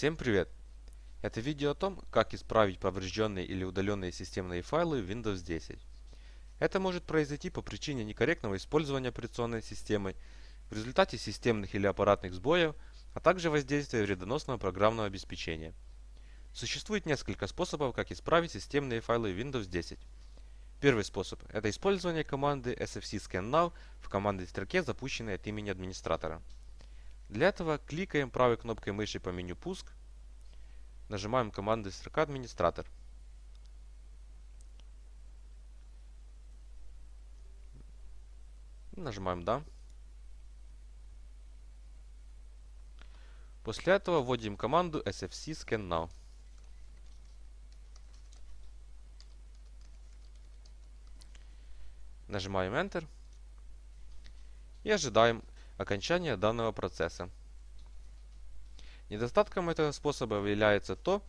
Всем привет! Это видео о том, как исправить поврежденные или удаленные системные файлы в Windows 10. Это может произойти по причине некорректного использования операционной системой, в результате системных или аппаратных сбоев, а также воздействия вредоносного программного обеспечения. Существует несколько способов, как исправить системные файлы Windows 10. Первый способ – это использование команды sfc-scannow в командной строке, запущенной от имени администратора. Для этого кликаем правой кнопкой мыши по меню «Пуск», нажимаем команду строка «Администратор». Нажимаем «Да». После этого вводим команду sfc scan now. Нажимаем Enter и ожидаем окончания данного процесса. Недостатком этого способа является то,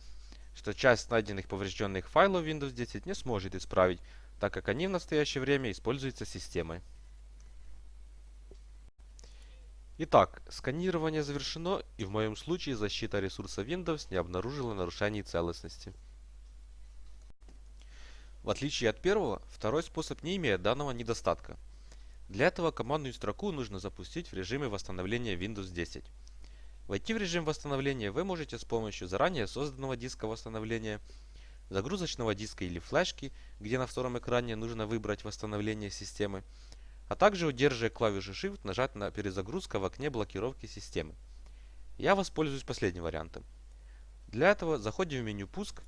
что часть найденных поврежденных файлов Windows 10 не сможет исправить, так как они в настоящее время используются системой. Итак, сканирование завершено и в моем случае защита ресурса Windows не обнаружила нарушений целостности. В отличие от первого, второй способ не имеет данного недостатка. Для этого командную строку нужно запустить в режиме восстановления Windows 10. Войти в режим восстановления вы можете с помощью заранее созданного диска восстановления, загрузочного диска или флешки, где на втором экране нужно выбрать восстановление системы, а также удерживая клавишу Shift нажать на перезагрузка в окне блокировки системы. Я воспользуюсь последним вариантом. Для этого заходим в меню «Пуск»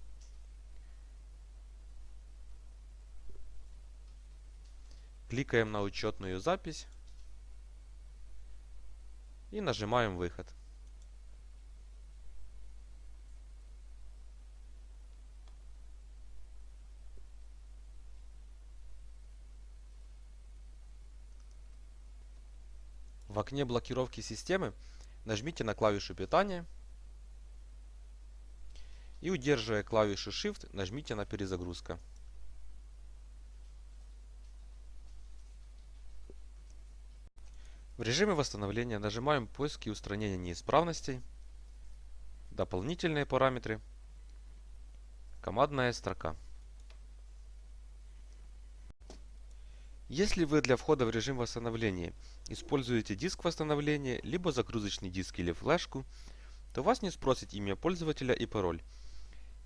Кликаем на учетную запись и нажимаем выход. В окне блокировки системы нажмите на клавишу питания и удерживая клавишу Shift нажмите на перезагрузка. В режиме восстановления нажимаем поиск и устранение неисправностей, дополнительные параметры, командная строка. Если вы для входа в режим восстановления используете диск восстановления, либо загрузочный диск или флешку, то вас не спросит имя пользователя и пароль.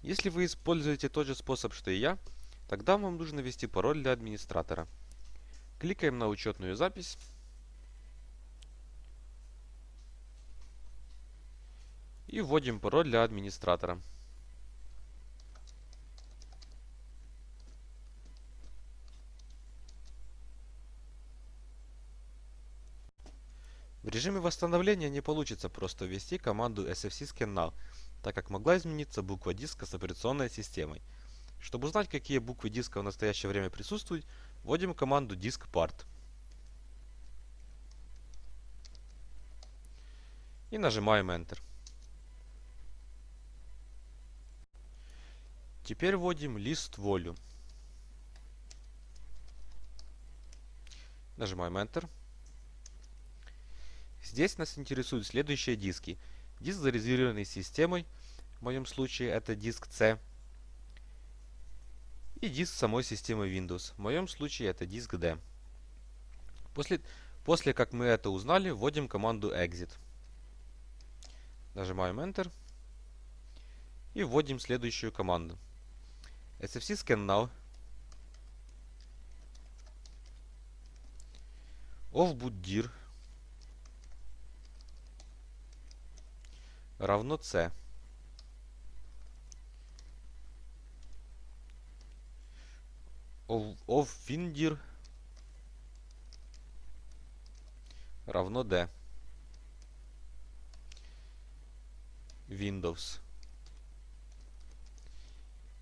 Если вы используете тот же способ, что и я, тогда вам нужно ввести пароль для администратора. Кликаем на учетную запись И вводим пароль для администратора. В режиме восстановления не получится просто ввести команду sfc-scannow, так как могла измениться буква диска с операционной системой. Чтобы узнать, какие буквы диска в настоящее время присутствуют, вводим команду diskpart. И нажимаем Enter. Теперь вводим лист волю. Нажимаем Enter. Здесь нас интересуют следующие диски. Диск зарезервированный системой, в моем случае это диск C. И диск самой системы Windows, в моем случае это диск D. После, после как мы это узнали, вводим команду exit. Нажимаем Enter. И вводим следующую команду sfc scan now of bootdir равно c of, of findir равно d Windows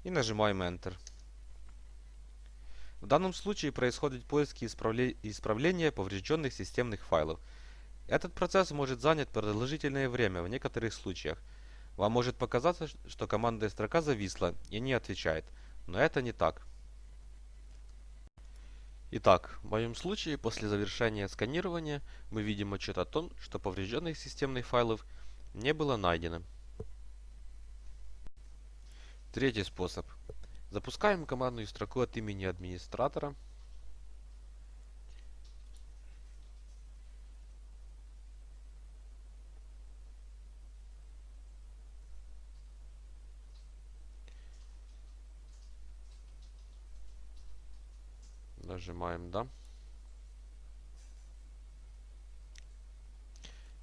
и нажимаем Enter. В данном случае происходит поиск и исправление поврежденных системных файлов. Этот процесс может занять продолжительное время в некоторых случаях. Вам может показаться, что командная строка зависла и не отвечает, но это не так. Итак, в моем случае, после завершения сканирования, мы видим отчет о том, что поврежденных системных файлов не было найдено. Третий способ. Запускаем командную строку от имени администратора. Нажимаем «Да».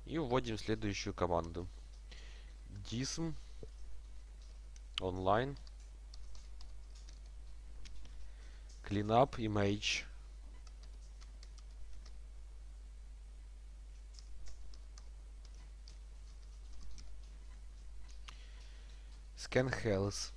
И вводим следующую команду. dism online cleanup image scan health.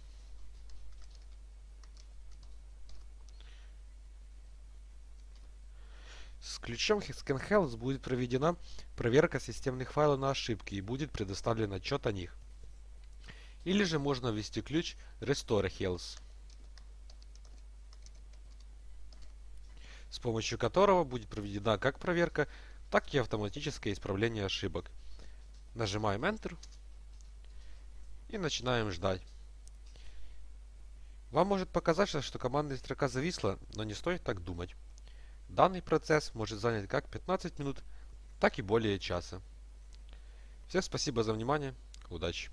С ключом ScanHealth будет проведена проверка системных файлов на ошибки и будет предоставлен отчет о них. Или же можно ввести ключ Restore Health, с помощью которого будет проведена как проверка, так и автоматическое исправление ошибок. Нажимаем Enter и начинаем ждать. Вам может показаться, что командная строка зависла, но не стоит так думать. Данный процесс может занять как 15 минут, так и более часа. Всем спасибо за внимание. Удачи!